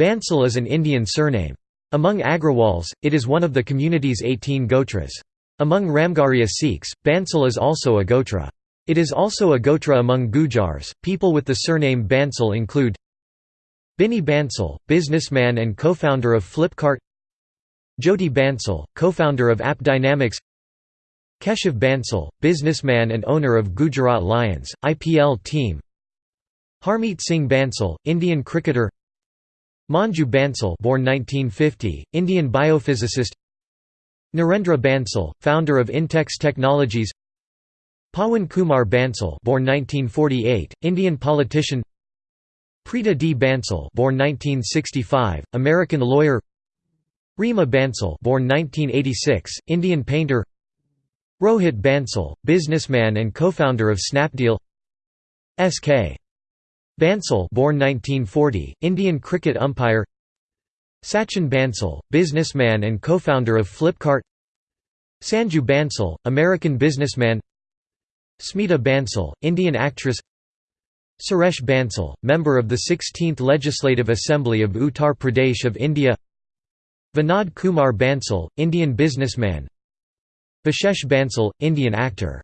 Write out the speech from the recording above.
Bansal is an Indian surname. Among Agrawals, it is one of the community's 18 gotras. Among Ramgarhia Sikhs, Bansal is also a gotra. It is also a gotra among Gujars. People with the surname Bansal include Binny Bansal, businessman and co-founder of Flipkart Jyoti Bansal, co-founder of AppDynamics Keshav Bansal, businessman and owner of Gujarat Lions, IPL team Harmeet Singh Bansal, Indian cricketer Manju Bansal born 1950, Indian biophysicist. Narendra Bansal, founder of Intex Technologies. Pawan Kumar Bansal born 1948, Indian politician. Preeta D. Bansal born 1965, American lawyer. Reema Bansal born 1986, Indian painter. Rohit Bansal, businessman and co-founder of Snapdeal. S.K. Bansal born 1940, Indian cricket umpire. Sachin Bansal, businessman and co-founder of Flipkart. Sanju Bansal, American businessman. Smita Bansal, Indian actress. Suresh Bansal, member of the 16th Legislative Assembly of Uttar Pradesh of India. Vinod Kumar Bansal, Indian businessman. Vishesh Bansal, Indian actor